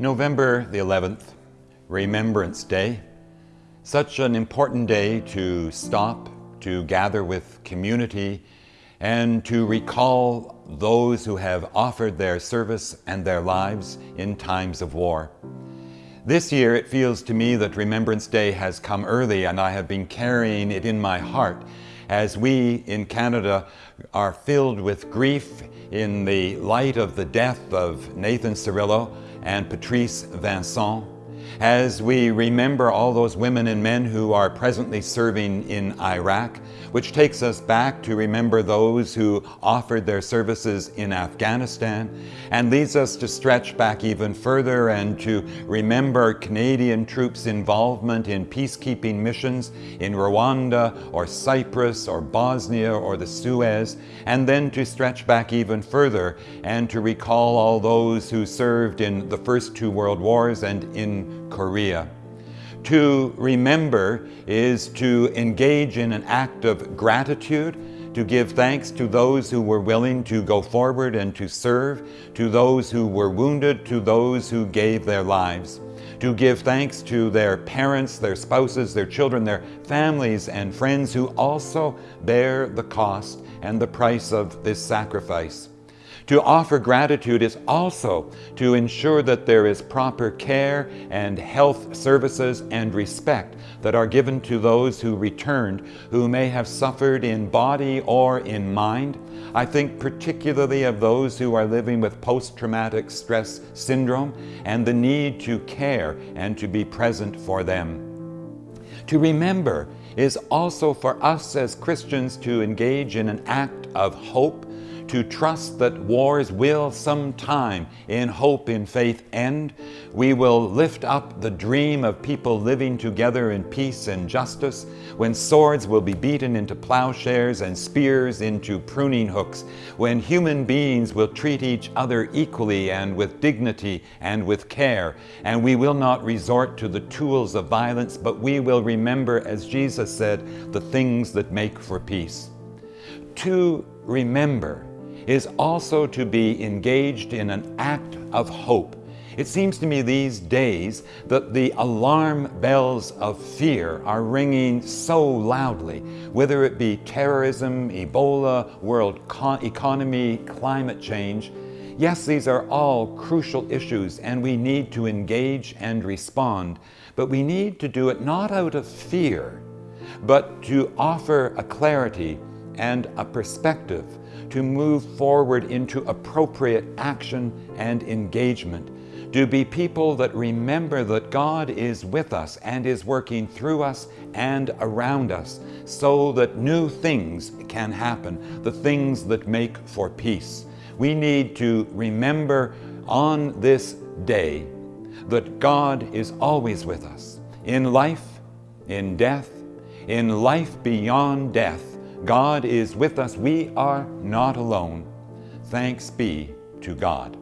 November the 11th, Remembrance Day. Such an important day to stop, to gather with community, and to recall those who have offered their service and their lives in times of war. This year it feels to me that Remembrance Day has come early and I have been carrying it in my heart as we in Canada are filled with grief in the light of the death of Nathan Cirillo and Patrice Vincent, as we remember all those women and men who are presently serving in Iraq, which takes us back to remember those who offered their services in Afghanistan, and leads us to stretch back even further and to remember Canadian troops' involvement in peacekeeping missions in Rwanda or Cyprus or Bosnia or the Suez, and then to stretch back even further and to recall all those who served in the first two world wars and in Korea. To remember is to engage in an act of gratitude, to give thanks to those who were willing to go forward and to serve, to those who were wounded, to those who gave their lives, to give thanks to their parents, their spouses, their children, their families and friends who also bear the cost and the price of this sacrifice. To offer gratitude is also to ensure that there is proper care and health services and respect that are given to those who returned who may have suffered in body or in mind. I think particularly of those who are living with post-traumatic stress syndrome and the need to care and to be present for them. To remember is also for us as Christians to engage in an act of hope to trust that wars will sometime, in hope, in faith, end. We will lift up the dream of people living together in peace and justice, when swords will be beaten into plowshares and spears into pruning hooks, when human beings will treat each other equally and with dignity and with care, and we will not resort to the tools of violence, but we will remember, as Jesus said, the things that make for peace. To remember is also to be engaged in an act of hope. It seems to me these days that the alarm bells of fear are ringing so loudly, whether it be terrorism, Ebola, world economy, climate change. Yes, these are all crucial issues and we need to engage and respond, but we need to do it not out of fear, but to offer a clarity and a perspective to move forward into appropriate action and engagement, to be people that remember that God is with us and is working through us and around us so that new things can happen, the things that make for peace. We need to remember on this day that God is always with us in life, in death, in life beyond death, God is with us. We are not alone. Thanks be to God.